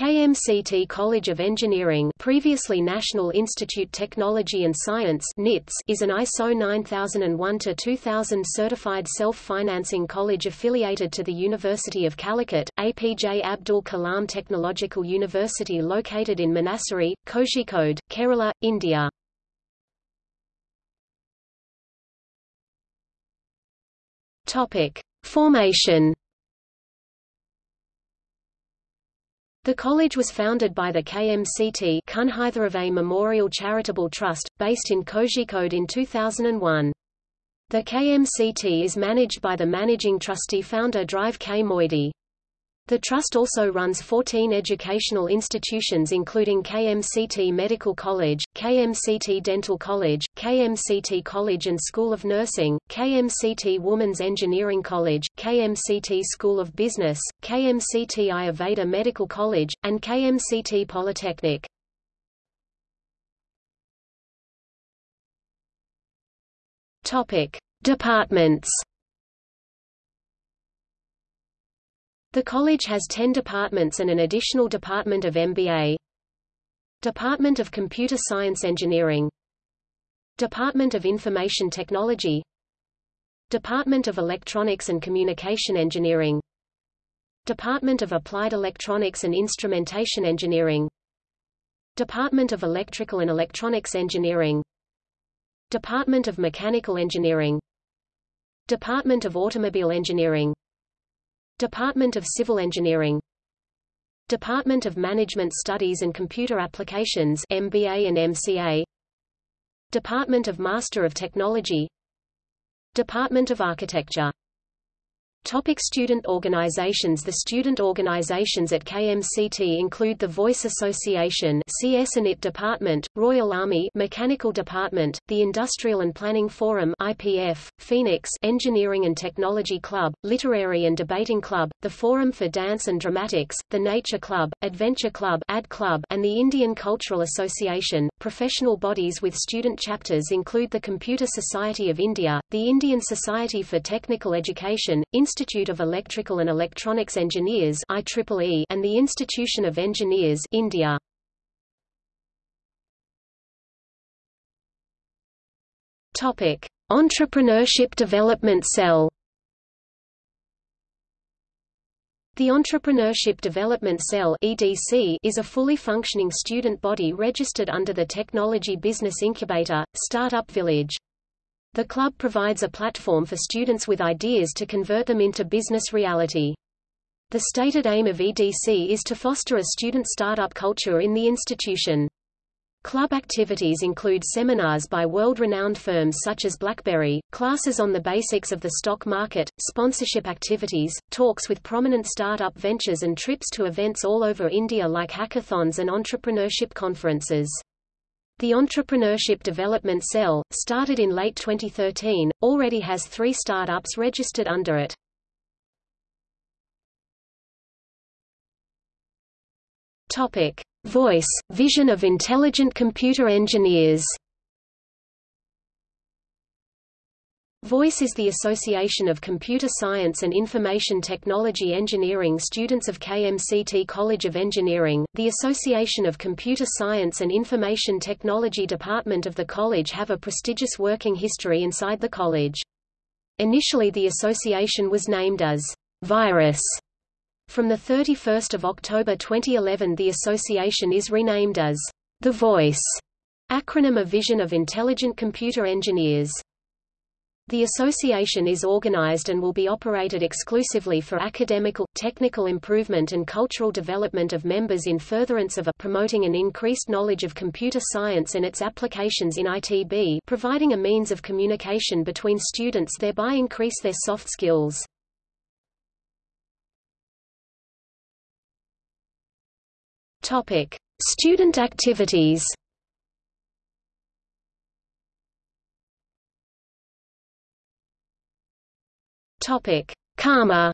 KMCT College of Engineering previously National Institute Technology and Science NITS, is an ISO 9001-2000 certified self-financing college affiliated to the University of Calicut, APJ Abdul Kalam Technological University located in Manassery, Kozhikode, Kerala, India. Formation The college was founded by the KMCT Kunhitharuvai Memorial Charitable Trust, based in Kozhikode in 2001. The KMCT is managed by the managing trustee founder Drive K. Moidu. The Trust also runs 14 educational institutions including KMCT Medical College, KMCT Dental College, KMCT College and School of Nursing, KMCT Women's Engineering College, KMCT School of Business, KMCT Ayurveda Medical College, and KMCT Polytechnic. Departments The college has 10 departments and an additional department of MBA. Department of Computer Science Engineering. Department of Information Technology. Department of Electronics and Communication Engineering. Department of Applied Electronics and Instrumentation Engineering. Department of Electrical and Electronics Engineering. Department of Mechanical Engineering. Department of Automobile Engineering Department of Civil Engineering. Department of Management Studies and Computer Applications MBA and MCA Department of Master of Technology. Department of Architecture Topic student organizations The student organizations at KMCT include the Voice Association CS and IT Department, Royal Army Mechanical Department, the Industrial and Planning Forum IPF, Phoenix Engineering and Technology Club, Literary and Debating Club, the Forum for Dance and Dramatics, the Nature Club, Adventure Club, Ad Club and the Indian Cultural Association. Professional bodies with student chapters include the Computer Society of India, the Indian Society for Technical Education, Institute of Electrical and Electronics Engineers IEEE and the Institution of Engineers India. Topic: Entrepreneurship Development Cell. The Entrepreneurship Development Cell (EDC) is a fully functioning student body registered under the Technology Business Incubator, Startup Village. The club provides a platform for students with ideas to convert them into business reality. The stated aim of EDC is to foster a student startup culture in the institution. Club activities include seminars by world-renowned firms such as BlackBerry, classes on the basics of the stock market, sponsorship activities, talks with prominent startup ventures and trips to events all over India like hackathons and entrepreneurship conferences. The Entrepreneurship Development Cell, started in late 2013, already has three startups registered under it. Topic. Voice, vision of intelligent computer engineers VOICE is the Association of Computer Science and Information Technology Engineering students of KMCT College of Engineering. The Association of Computer Science and Information Technology Department of the college have a prestigious working history inside the college. Initially the association was named as Virus. From 31 October 2011 the association is renamed as The Voice, acronym a vision of intelligent computer engineers. The association is organized and will be operated exclusively for academical, technical improvement and cultural development of members in furtherance of a promoting an increased knowledge of computer science and its applications in ITB providing a means of communication between students thereby increase their soft skills. Topic: Student activities. Topic: Karma.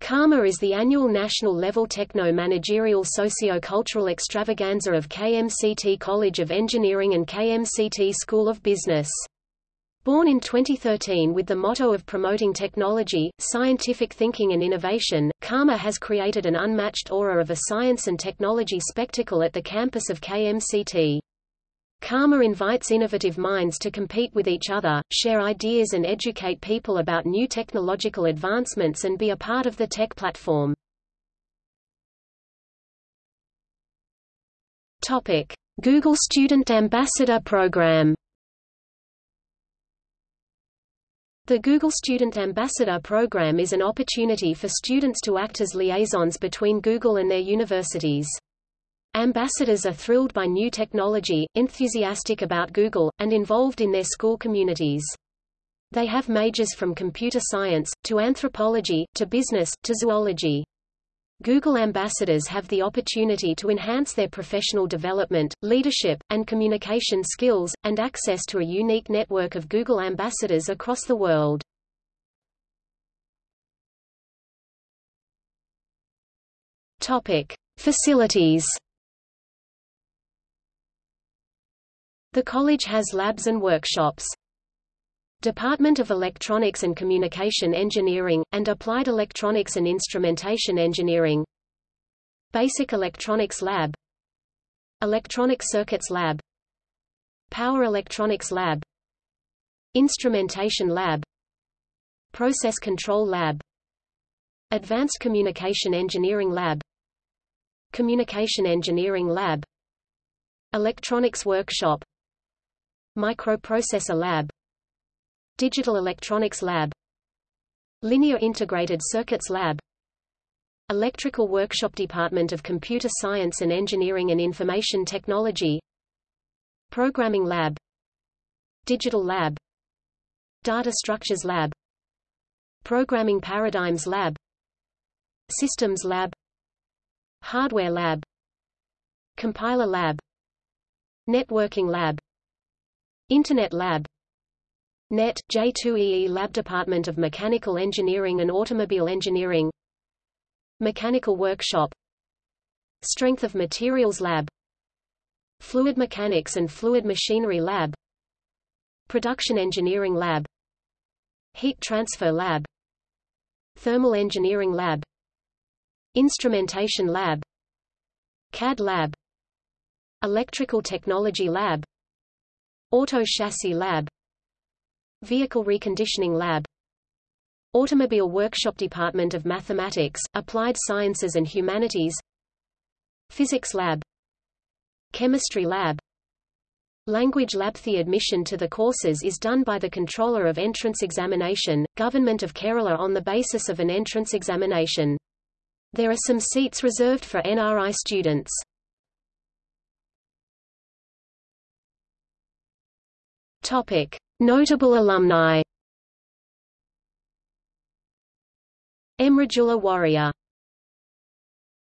Karma is the annual national-level techno-managerial socio-cultural extravaganza of KMCT College of Engineering and KMCT School of Business. Born in 2013 with the motto of promoting technology, scientific thinking and innovation, Karma has created an unmatched aura of a science and technology spectacle at the campus of KMCT. Karma invites innovative minds to compete with each other, share ideas and educate people about new technological advancements and be a part of the tech platform. Topic: Google Student Ambassador Program. The Google Student Ambassador Program is an opportunity for students to act as liaisons between Google and their universities. Ambassadors are thrilled by new technology, enthusiastic about Google, and involved in their school communities. They have majors from computer science, to anthropology, to business, to zoology. Google ambassadors have the opportunity to enhance their professional development, leadership, and communication skills, and access to a unique network of Google ambassadors across the world. Topic: Facilities. The college has labs and workshops. Department of Electronics and Communication Engineering, and Applied Electronics and Instrumentation Engineering. Basic Electronics Lab. Electronic Circuits Lab. Power Electronics Lab. Instrumentation Lab. Process Control Lab. Advanced Communication Engineering Lab. Communication Engineering Lab. Electronics Workshop Microprocessor Lab. Digital Electronics Lab. Linear Integrated Circuits Lab. Electrical Workshop Department of Computer Science and Engineering and Information Technology. Programming Lab. Digital Lab. Data Structures Lab. Programming Paradigms Lab. Systems Lab. Hardware Lab. Compiler Lab. Networking Lab Internet Lab. NET, J2EE Lab Department of Mechanical Engineering and Automobile Engineering. Mechanical Workshop. Strength of Materials Lab. Fluid Mechanics and Fluid Machinery Lab. Production Engineering Lab. Heat Transfer Lab. Thermal Engineering Lab. Instrumentation Lab. CAD Lab. Electrical Technology Lab Auto Chassis Lab. Vehicle Reconditioning Lab. Automobile Workshop Department of Mathematics, Applied Sciences and Humanities. Physics Lab. Chemistry Lab. Language Lab The admission to the courses is done by the Controller of Entrance Examination, Government of Kerala on the basis of an entrance examination. There are some seats reserved for NRI students. Topic. Notable alumni Emrajula Warrior